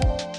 Bye.